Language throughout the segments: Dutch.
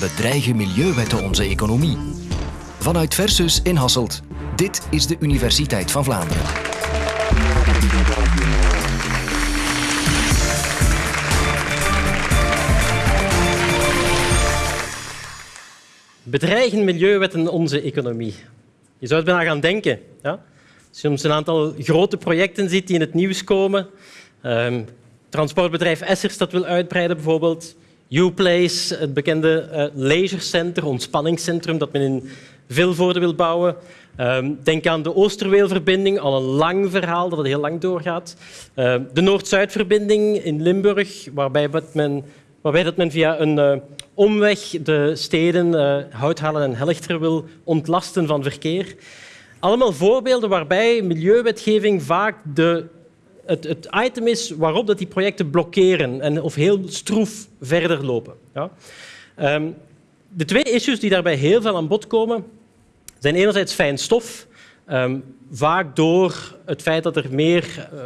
Bedreigen milieuwetten onze economie? Vanuit Versus in Hasselt. Dit is de Universiteit van Vlaanderen. Bedreigen milieuwetten onze economie? Je zou het bijna gaan denken. Ja? Als je soms een aantal grote projecten ziet die in het nieuws komen, um, transportbedrijf Essers dat wil uitbreiden bijvoorbeeld, Uplace, het bekende uh, leisurecenter, ontspanningscentrum dat men in Vilvoorde wil bouwen. Um, denk aan de Oosterweelverbinding, al een lang verhaal dat heel lang doorgaat. Uh, de Noord-Zuidverbinding in Limburg, waarbij men, waarbij dat men via een uh, omweg de steden uh, Houthalen en Helchter wil ontlasten van verkeer. Allemaal voorbeelden waarbij milieuwetgeving vaak de het, item is waarop dat die projecten blokkeren en, of heel stroef verder lopen. Ja. Um, de twee issues die daarbij heel veel aan bod komen, zijn enerzijds fijn stof, um, vaak door het feit dat er meer uh,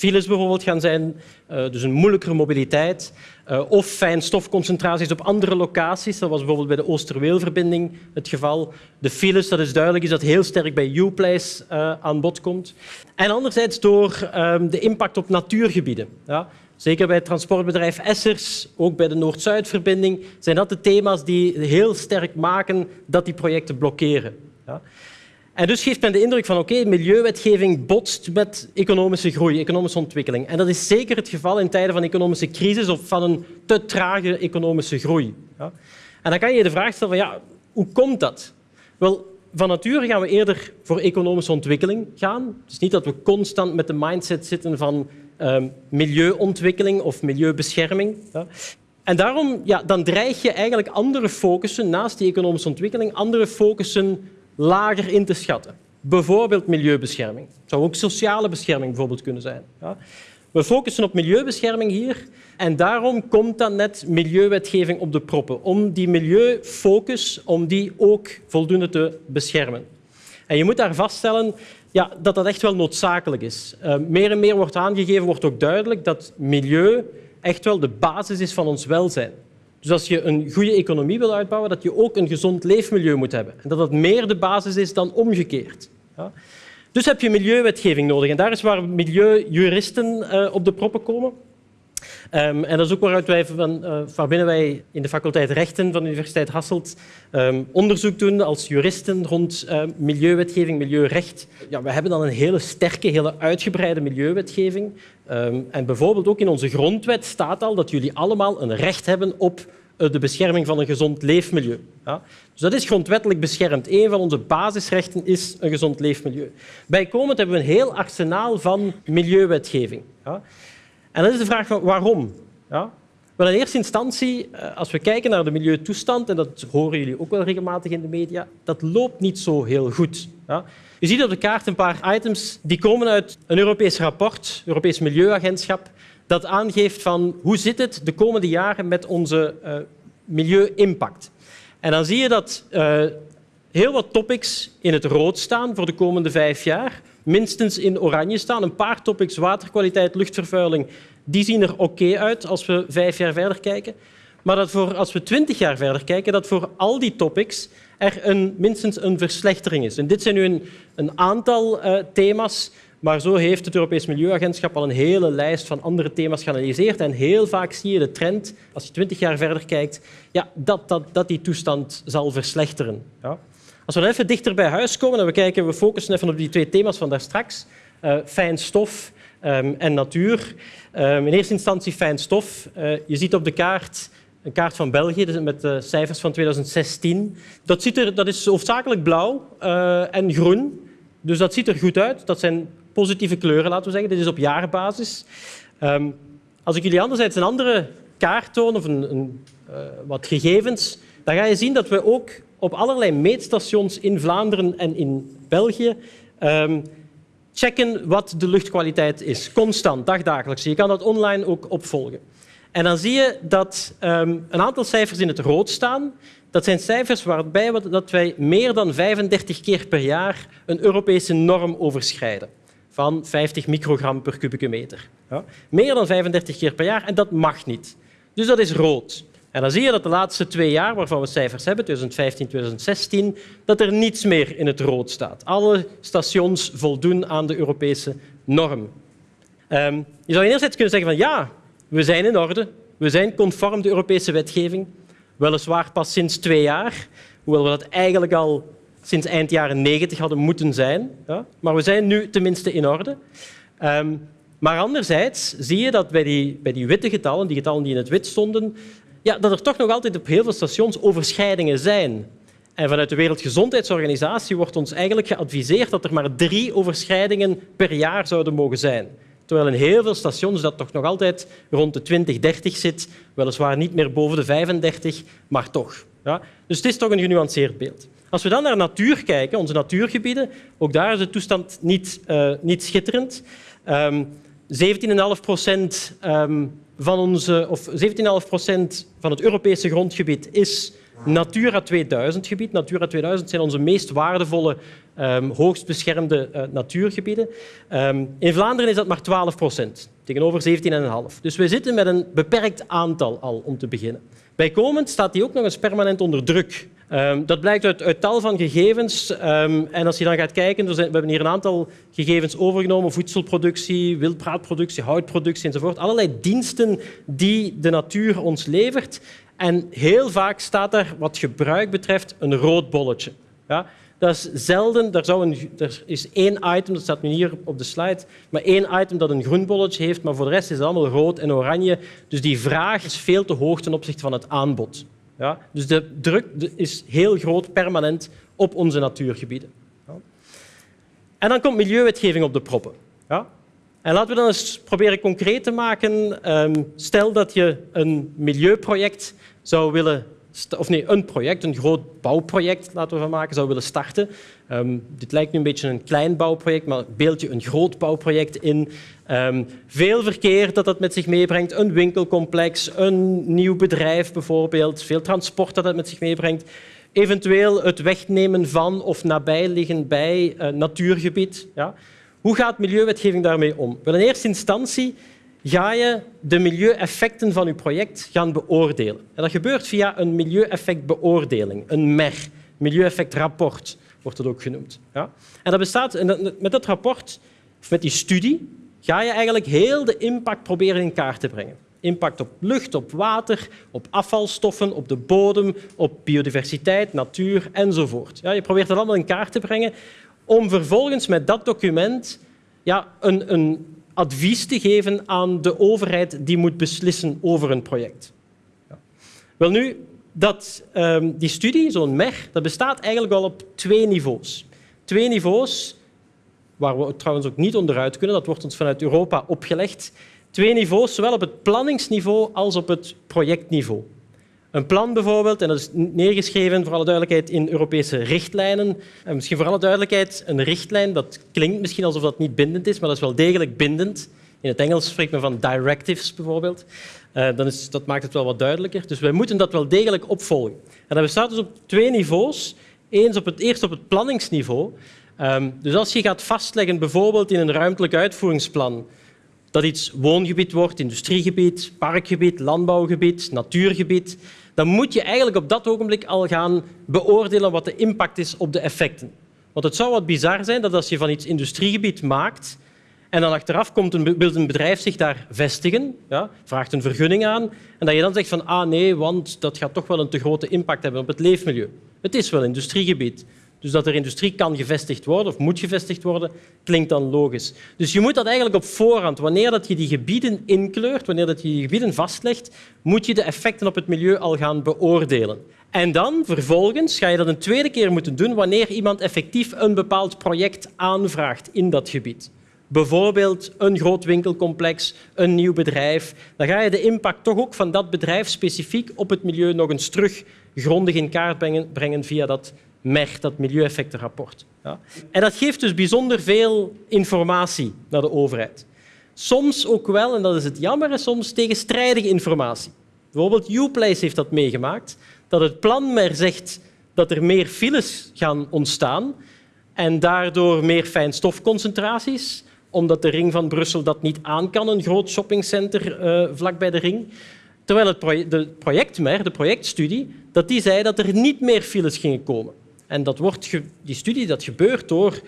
files bijvoorbeeld gaan zijn, uh, dus een moeilijkere mobiliteit, uh, of fijnstofconcentraties op andere locaties. Dat was bijvoorbeeld bij de Oosterweelverbinding het geval. De files, dat is duidelijk, is dat heel sterk bij Uplace uh, aan bod komt. En anderzijds door um, de impact op natuurgebieden. Ja. Zeker bij het transportbedrijf Essers, ook bij de Noord-Zuidverbinding, zijn dat de thema's die heel sterk maken dat die projecten blokkeren. Ja. En dus geeft men de indruk van oké, milieuwetgeving botst met economische groei, economische ontwikkeling. En dat is zeker het geval in tijden van economische crisis of van een te trage economische groei. Ja. En dan kan je je de vraag stellen van ja, hoe komt dat? Wel, van nature gaan we eerder voor economische ontwikkeling gaan. Is niet dat we constant met de mindset zitten van um, milieuontwikkeling of milieubescherming. Ja. En daarom ja, dan dreig je eigenlijk andere focussen, naast die economische ontwikkeling, andere focussen lager in te schatten. Bijvoorbeeld milieubescherming. Het zou ook sociale bescherming bijvoorbeeld kunnen zijn. Ja. We focussen op milieubescherming hier en daarom komt dan net milieuwetgeving op de proppen, om die milieufocus om die ook voldoende te beschermen. En je moet daar vaststellen ja, dat dat echt wel noodzakelijk is. Uh, meer en meer wordt aangegeven, wordt ook duidelijk dat milieu echt wel de basis is van ons welzijn. Dus als je een goede economie wil uitbouwen, dat je ook een gezond leefmilieu moet hebben. En dat dat meer de basis is dan omgekeerd. Ja? Dus heb je milieuwetgeving nodig. En daar is waar milieujuristen uh, op de proppen komen. Um, en dat is ook waaruit wij van, uh, waarbinnen wij in de faculteit Rechten van de Universiteit Hasselt um, onderzoek doen als juristen rond uh, milieuwetgeving, milieurecht. Ja, we hebben dan een hele sterke, hele uitgebreide milieuwetgeving. En bijvoorbeeld ook in onze grondwet staat al dat jullie allemaal een recht hebben op uh, de bescherming van een gezond leefmilieu. Ja? Dus dat is grondwettelijk beschermd. Een van onze basisrechten is een gezond leefmilieu. Bijkomend hebben we een heel arsenaal van milieuwetgeving. Ja? En dan is de vraag waarom? Ja? Wel, in eerste instantie, eh, als we kijken naar de milieutoestand, en dat horen jullie ook wel regelmatig in de media, dat loopt niet zo heel goed. Ja? Je ziet op de kaart een paar items die komen uit een Europees rapport, Europees Milieuagentschap, dat aangeeft van hoe zit het de komende jaren met onze uh, milieu-impact. En dan zie je dat uh, heel wat topics in het rood staan voor de komende vijf jaar minstens in oranje staan. Een paar topics, waterkwaliteit, luchtvervuiling, die zien er oké uit als we vijf jaar verder kijken. Maar dat voor, als we twintig jaar verder kijken, dat voor al die topics er een, minstens een verslechtering is. En dit zijn nu een, een aantal uh, thema's, maar zo heeft het Europees Milieuagentschap al een hele lijst van andere thema's geanalyseerd. En heel vaak zie je de trend, als je twintig jaar verder kijkt, ja, dat, dat, dat die toestand zal verslechteren. Ja. Als we even dichter bij huis komen en we kijken, we focussen even op die twee thema's van daar straks, uh, fijn stof um, en natuur. Um, in eerste instantie fijn stof. Uh, je ziet op de kaart een kaart van België dus met de cijfers van 2016. Dat, ziet er, dat is hoofdzakelijk blauw uh, en groen. Dus dat ziet er goed uit. Dat zijn positieve kleuren, laten we zeggen. Dit is op jaarbasis. Um, als ik jullie anderzijds een andere kaart toon of een, een, wat gegevens, dan ga je zien dat we ook op allerlei meetstations in Vlaanderen en in België um, checken wat de luchtkwaliteit is. Constant, dagdagelijks. Je kan dat online ook opvolgen. En dan zie je dat um, een aantal cijfers in het rood staan. Dat zijn cijfers waarbij we, dat wij meer dan 35 keer per jaar een Europese norm overschrijden van 50 microgram per kubieke meter. Ja. Meer dan 35 keer per jaar en dat mag niet. Dus dat is rood. En dan zie je dat de laatste twee jaar, waarvan we cijfers hebben, 2015, 2016, dat er niets meer in het rood staat. Alle stations voldoen aan de Europese norm. Um, je zou enerzijds kunnen zeggen van ja, we zijn in orde, we zijn conform de Europese wetgeving, weliswaar pas sinds twee jaar, hoewel we dat eigenlijk al sinds eind jaren 90 hadden moeten zijn. Ja? Maar we zijn nu tenminste in orde. Um, maar anderzijds zie je dat bij die, bij die witte getallen, die getallen die in het wit stonden, ja, dat er toch nog altijd op heel veel stations overschrijdingen zijn. En vanuit de Wereldgezondheidsorganisatie wordt ons eigenlijk geadviseerd dat er maar drie overschrijdingen per jaar zouden mogen zijn. Terwijl in heel veel stations dat toch nog altijd rond de 20, 30 zit, weliswaar niet meer boven de 35, maar toch. Ja? Dus het is toch een genuanceerd beeld. Als we dan naar natuur kijken, onze natuurgebieden, ook daar is de toestand niet, uh, niet schitterend. Um, 17,5 procent ehm, van, of 17,5 procent van het Europese grondgebied is Natura 2000 gebied. Natura 2000 zijn onze meest waardevolle, um, hoogst beschermde uh, natuurgebieden. Um, in Vlaanderen is dat maar 12 procent, tegenover 17,5. Dus we zitten met een beperkt aantal al om te beginnen. Bijkomend staat die ook nog eens permanent onder druk. Um, dat blijkt uit, tal van gegevens. Um, en als je dan gaat kijken, we hebben hier een aantal gegevens overgenomen. Voedselproductie, wildbraadproductie, houtproductie enzovoort. Allerlei diensten die de natuur ons levert. En heel vaak staat er, wat gebruik betreft, een rood bolletje. Ja? Dat is zelden. Er, zou een, er is één item, dat staat nu hier op de slide, maar één item dat een groen bolletje heeft, maar voor de rest is het allemaal rood en oranje. Dus die vraag is veel te hoog ten opzichte van het aanbod. Ja? Dus de druk is heel groot, permanent, op onze natuurgebieden. Ja? En dan komt milieuwetgeving op de proppen. Ja? En laten we dan eens proberen concreet te maken. Ehm, stel dat je een milieuproject zou willen of nee, een project, een groot bouwproject, laten we van maken, zou willen starten. Um, dit lijkt nu een beetje een klein bouwproject, maar beeld je een groot bouwproject in. Um, veel verkeer dat dat met zich meebrengt, een winkelcomplex, een nieuw bedrijf bijvoorbeeld, veel transport dat dat met zich meebrengt. Eventueel het wegnemen van of nabijliggen bij uh, natuurgebied. Ja. Hoe gaat milieuwetgeving daarmee om? Wel, in eerste instantie ga je de milieueffecten van je project gaan beoordelen. En dat gebeurt via een milieueffectbeoordeling, een MER, milieueffectrapport wordt het ook genoemd. Ja? En dat bestaat, met dat rapport, of met die studie, ga je eigenlijk heel de impact proberen in kaart te brengen. Impact op lucht, op water, op afvalstoffen, op de bodem, op biodiversiteit, natuur enzovoort. Ja, je probeert dat allemaal in kaart te brengen om vervolgens met dat document ja, een, een advies te geven aan de overheid die moet beslissen over een project. Ja. Wel nu, dat, um, die studie, zo'n MER, dat bestaat eigenlijk al op twee niveaus. Twee niveaus, waar we trouwens ook niet onderuit kunnen, dat wordt ons vanuit Europa opgelegd. Twee niveaus, zowel op het planningsniveau als op het projectniveau. Een plan bijvoorbeeld, en dat is neergeschreven voor alle duidelijkheid in Europese richtlijnen. En misschien voor alle duidelijkheid, een richtlijn, dat klinkt misschien alsof dat niet bindend is, maar dat is wel degelijk bindend. In het Engels spreekt men van directives bijvoorbeeld. Uh, dan is, dat maakt het wel wat duidelijker. Dus wij moeten dat wel degelijk opvolgen. En dat bestaat dus op twee niveaus. Eens op het, eerst op het planningsniveau. Um, dus als je gaat vastleggen, bijvoorbeeld in een ruimtelijk uitvoeringsplan, dat iets woongebied wordt, industriegebied, parkgebied, landbouwgebied, natuurgebied, dan moet je eigenlijk op dat ogenblik al gaan beoordelen wat de impact is op de effecten. Want het zou wat bizar zijn dat als je van iets industriegebied maakt en dan achteraf komt een, wil bedrijf zich daar vestigen, ja, vraagt een vergunning aan, en dat je dan zegt van ah nee, want dat gaat toch wel een te grote impact hebben op het leefmilieu. Het is wel industriegebied. Dus dat er industrie kan gevestigd worden of moet gevestigd worden, klinkt dan logisch. Dus je moet dat eigenlijk op voorhand, wanneer dat je die gebieden inkleurt, wanneer dat je die gebieden vastlegt, moet je de effecten op het milieu al gaan beoordelen. En dan vervolgens ga je dat een tweede keer moeten doen wanneer iemand effectief een bepaald project aanvraagt in dat gebied. Bijvoorbeeld een groot winkelcomplex, een nieuw bedrijf. Dan ga je de impact toch ook van dat bedrijf specifiek op het milieu nog eens terug grondig in kaart brengen, brengen via dat MER, dat milieueffectenrapport. Ja. En dat geeft dus bijzonder veel informatie naar de overheid. Soms ook wel, en dat is het jammer, soms tegenstrijdige informatie. Bijvoorbeeld Uplace heeft dat meegemaakt, dat het plan MER zegt dat er meer files gaan ontstaan en daardoor meer fijnstofconcentraties, omdat de ring van Brussel dat niet aan kan, een groot shoppingcenter uh, vlak bij de ring. Terwijl het project, de projectmer, de projectstudie, dat die zei dat er niet meer files gingen komen. En dat wordt die studie dat gebeurt door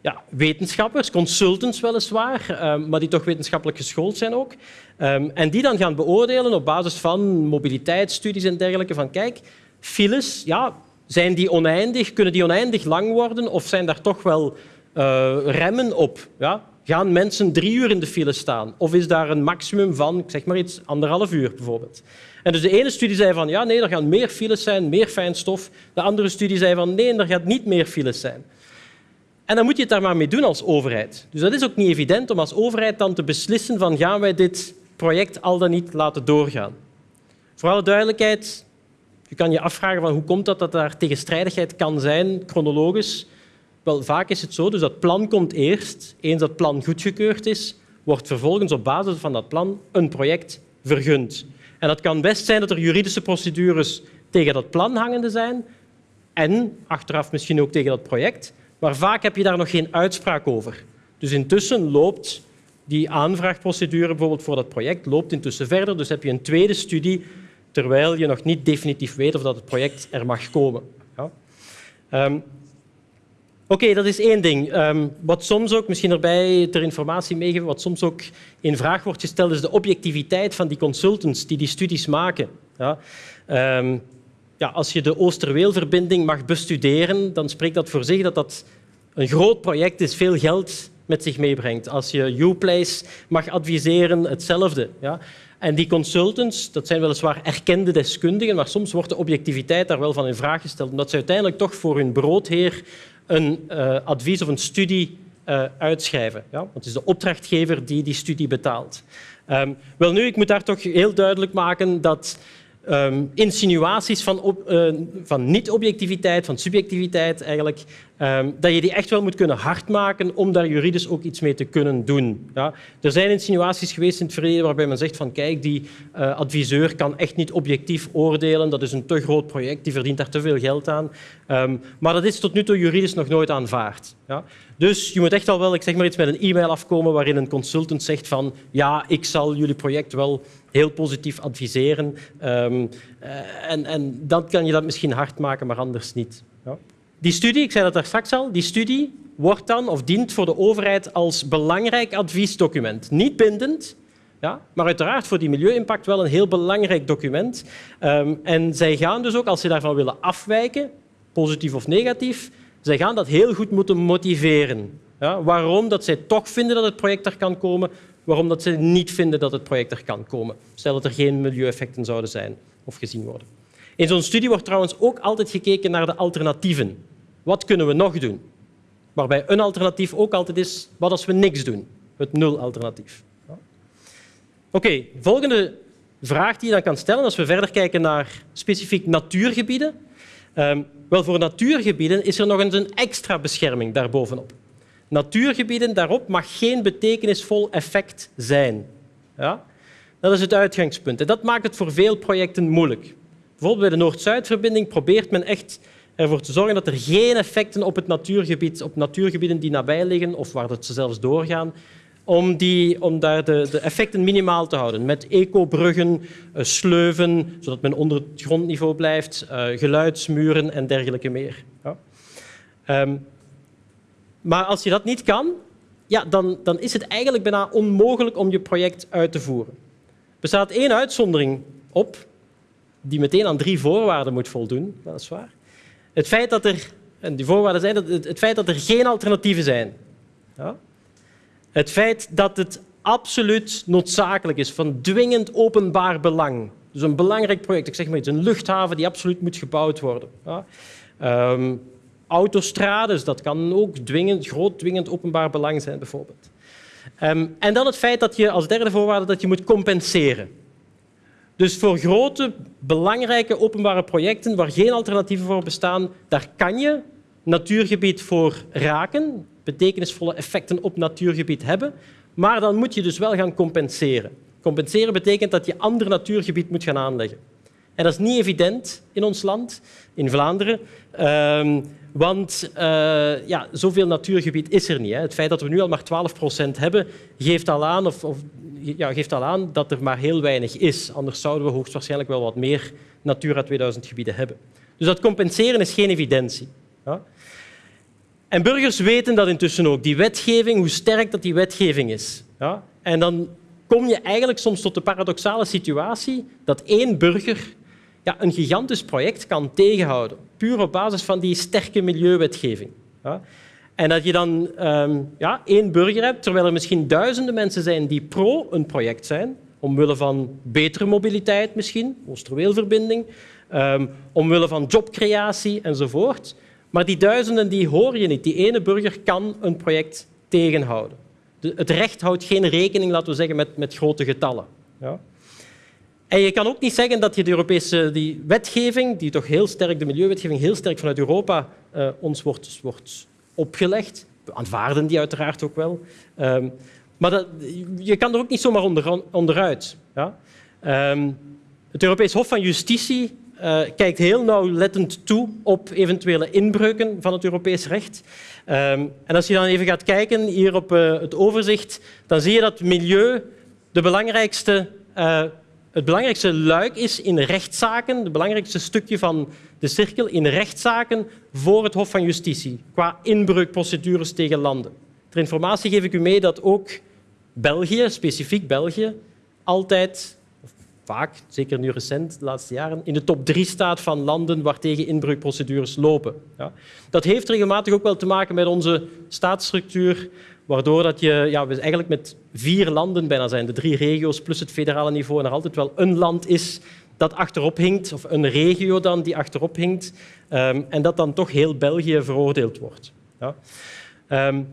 ja, wetenschappers, consultants weliswaar, um, maar die toch wetenschappelijk geschoold zijn ook. Um, en die dan gaan beoordelen op basis van mobiliteitsstudies en dergelijke. Van kijk, files, ja, zijn die oneindig? Kunnen die oneindig lang worden? Of zijn daar toch wel uh, remmen op? Ja? Gaan mensen drie uur in de file staan? Of is daar een maximum van, zeg maar iets, anderhalf uur bijvoorbeeld? En dus de ene studie zei van ja, nee, er gaan meer files zijn, meer fijnstof. De andere studie zei van nee, er gaat niet meer files zijn. En dan moet je het daar maar mee doen als overheid. Dus dat is ook niet evident om als overheid dan te beslissen van gaan wij dit project al dan niet laten doorgaan. Voor alle duidelijkheid, je kan je afvragen van hoe komt dat dat daar tegenstrijdigheid kan zijn, chronologisch. Wel, vaak is het zo, dus dat plan komt eerst. Eens dat plan goedgekeurd is, wordt vervolgens op basis van dat plan een project vergund. En dat kan best zijn dat er juridische procedures tegen dat plan hangende zijn en achteraf misschien ook tegen dat project, maar vaak heb je daar nog geen uitspraak over. Dus intussen loopt die aanvraagprocedure bijvoorbeeld voor dat project loopt intussen verder. Dus heb je een tweede studie terwijl je nog niet definitief weet of dat het project er mag komen. Ja. Um, Oké, dat is één ding. Um, wat soms ook, misschien erbij ter informatie meegeven, wat soms ook in vraag wordt gesteld, is de objectiviteit van die consultants die die studies maken. Ja. Um, ja, als je de Oosterweelverbinding mag bestuderen, dan spreekt dat voor zich dat dat een groot project is, veel geld met zich meebrengt. Als je Uplace mag adviseren, hetzelfde. Ja. En die consultants, dat zijn weliswaar erkende deskundigen, maar soms wordt de objectiviteit daar wel van in vraag gesteld, omdat ze uiteindelijk toch voor hun broodheer een uh, advies of een studie uh, uitschrijven. Ja? Want het is de opdrachtgever die die studie betaalt. Um, wel nu, ik moet daar toch heel duidelijk maken dat um, insinuaties van, uh, van niet-objectiviteit, van subjectiviteit eigenlijk, um, dat je die echt wel moet kunnen hardmaken om daar juridisch ook iets mee te kunnen doen. Ja? Er zijn insinuaties geweest in het verleden waarbij men zegt van kijk, die uh, adviseur kan echt niet objectief oordelen, dat is een te groot project, die verdient daar te veel geld aan. Um, maar dat is tot nu toe juridisch nog nooit aanvaard. Ja? Dus je moet echt al wel, ik zeg maar iets met een e-mail afkomen waarin een consultant zegt van ja, ik zal jullie project wel heel positief adviseren. Um, en, en dan kan je dat misschien hard maken, maar anders niet. Ja. Die studie, ik zei dat daar straks al, die studie wordt dan of dient voor de overheid als belangrijk adviesdocument. Niet bindend, ja, maar uiteraard voor die milieu-impact wel een heel belangrijk document. Um, en zij gaan dus ook, als ze daarvan willen afwijken, positief of negatief, zij gaan dat heel goed moeten motiveren. Ja, waarom dat zij toch vinden dat het project er kan komen, waarom dat ze niet vinden dat het project er kan komen. Stel dat er geen milieueffecten zouden zijn of gezien worden. In zo'n studie wordt trouwens ook altijd gekeken naar de alternatieven. Wat kunnen we nog doen? Waarbij een alternatief ook altijd is, wat als we niks doen? Het nul-alternatief. Oké, volgende vraag die je dan kan stellen als we verder kijken naar specifiek natuurgebieden. Um, wel, voor natuurgebieden is er nog eens een extra bescherming daarbovenop. Natuurgebieden, daarop mag geen betekenisvol effect zijn. Ja? Dat is het uitgangspunt. En dat maakt het voor veel projecten moeilijk. Bijvoorbeeld bij de Noord-Zuidverbinding probeert men echt ervoor te zorgen dat er geen effecten op het natuurgebied, op natuurgebieden die nabij liggen of waar ze zelfs doorgaan, om, die, om daar de, de, effecten minimaal te houden. Met ecobruggen, uh, sleuven, zodat men onder het grondniveau blijft, uh, geluidsmuren en dergelijke meer. Ja. Um, maar als je dat niet kan, ja, dan, dan is het eigenlijk bijna onmogelijk om je project uit te voeren. Er bestaat één uitzondering op, die meteen aan drie voorwaarden moet voldoen, dat is waar. Het feit dat er, en die voorwaarden zijn dat het, feit dat er geen alternatieven zijn. Ja? Het feit dat het absoluut noodzakelijk is, van dwingend openbaar belang. Dus een belangrijk project, ik zeg maar iets, een luchthaven die absoluut moet gebouwd worden. Ja? Um, autostrades, dat kan ook dwingend, groot dwingend openbaar belang zijn, bijvoorbeeld. Um, en dan het feit dat je als derde voorwaarde dat je moet compenseren. Dus voor grote, belangrijke openbare projecten waar geen alternatieven voor bestaan, daar kan je natuurgebied voor raken, betekenisvolle effecten op natuurgebied hebben, maar dan moet je dus wel gaan compenseren. Compenseren betekent dat je ander natuurgebied moet gaan aanleggen. En dat is niet evident in ons land, in Vlaanderen. Um, want uh, ja, zoveel natuurgebied is er niet. Hè. Het feit dat we nu al maar 12 procent hebben, geeft al aan of, of ja, geeft al aan dat er maar heel weinig is. Anders zouden we hoogstwaarschijnlijk wel wat meer Natura 2000 gebieden hebben. Dus dat compenseren is geen evidentie. Ja? En burgers weten dat intussen ook, die wetgeving, hoe sterk dat die wetgeving is. Ja? En dan kom je eigenlijk soms tot de paradoxale situatie dat één burger ja, een gigantisch project kan tegenhouden, puur op basis van die sterke milieuwetgeving. Ja? En dat je dan um, ja, één burger hebt, terwijl er misschien duizenden mensen zijn die pro een project zijn, omwille van betere mobiliteit misschien, Oosterweelverbinding, um, omwille van jobcreatie enzovoort. Maar die duizenden die hoor je niet. Die ene burger kan een project tegenhouden. De, het recht houdt geen rekening, laten we zeggen, met, met grote getallen. Ja. En je kan ook niet zeggen dat je de Europese die wetgeving, die toch heel sterk, de milieuwetgeving, heel sterk vanuit Europa uh, ons wordt, wordt opgelegd. We aanvaarden die uiteraard ook wel. Um, maar dat, je kan er ook niet zomaar onder, onderuit. Ja? Um, het Europees Hof van Justitie uh, kijkt heel nauwlettend toe op eventuele inbreuken van het Europees recht. Um, en als je dan even gaat kijken hier op uh, het overzicht, dan zie je dat milieu de belangrijkste het belangrijkste luik is in rechtszaken, het belangrijkste stukje van de cirkel in rechtszaken voor het Hof van Justitie, qua inbreukprocedures tegen landen. Ter informatie geef ik u mee dat ook België, specifiek België, altijd, of vaak, zeker nu recent, de laatste jaren, in de top drie staat van landen waartegen inbreukprocedures lopen. Ja. Dat heeft regelmatig ook wel te maken met onze staatsstructuur, waardoor dat je, ja, we eigenlijk met vier landen bijna zijn, de drie regio's plus het federale niveau, en er altijd wel een land is dat achterop hinkt, of een regio dan die achterop hinkt, um, en dat dan toch heel België veroordeeld wordt. Ja. Um,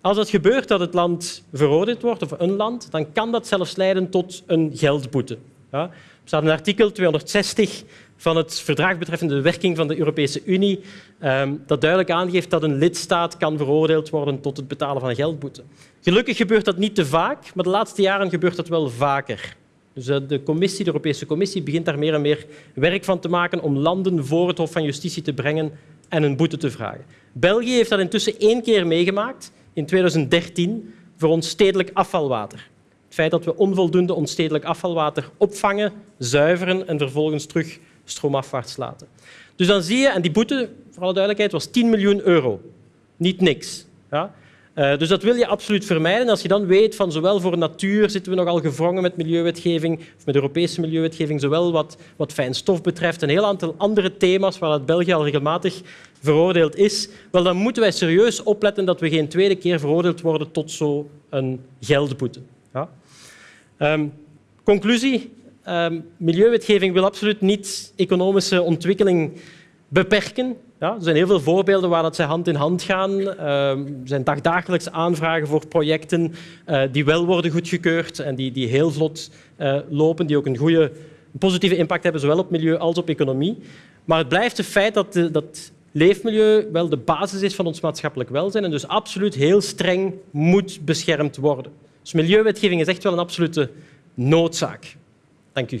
als het gebeurt dat het land veroordeeld wordt, of een land, dan kan dat zelfs leiden tot een geldboete. Ja. Er staat een artikel 260 van het verdrag betreffende de werking van de Europese Unie, um, dat duidelijk aangeeft dat een lidstaat kan veroordeeld worden tot het betalen van een geldboete. Gelukkig gebeurt dat niet te vaak, maar de laatste jaren gebeurt dat wel vaker. Dus eh, de, commissie, de Europese Commissie begint daar meer en meer werk van te maken om landen voor het Hof van Justitie te brengen en een boete te vragen. België heeft dat intussen één keer meegemaakt, in 2013, voor ons stedelijk afvalwater. Het feit dat we onvoldoende onstedelijk afvalwater opvangen, zuiveren en vervolgens terug stroomafwaarts laten. Dus dan zie je, en die boete, voor alle duidelijkheid, was 10 miljoen euro. Niet niks. Ja? Uh, dus dat wil je absoluut vermijden. Als je dan weet van zowel voor natuur zitten we nogal gevrongen met milieuwetgeving, of met Europese milieuwetgeving, zowel wat, wat fijn stof betreft, een heel aantal andere thema's waar het België al regelmatig veroordeeld is, wel, dan moeten wij serieus opletten dat we geen tweede keer veroordeeld worden tot zo'n geldboete. Ja? Um, conclusie. Um, milieuwetgeving wil absoluut niet economische ontwikkeling beperken. Ja, er zijn heel veel voorbeelden waar dat zij hand in hand gaan. Uh, er zijn dagdagelijks aanvragen voor projecten uh, die wel worden goedgekeurd en die, die heel vlot uh, lopen, die ook een goede positieve impact hebben, zowel op milieu als op economie. Maar het blijft het feit dat, de, dat leefmilieu wel de basis is van ons maatschappelijk welzijn en dus absoluut heel streng moet beschermd worden. Dus milieuwetgeving is echt wel een absolute noodzaak. Dank u.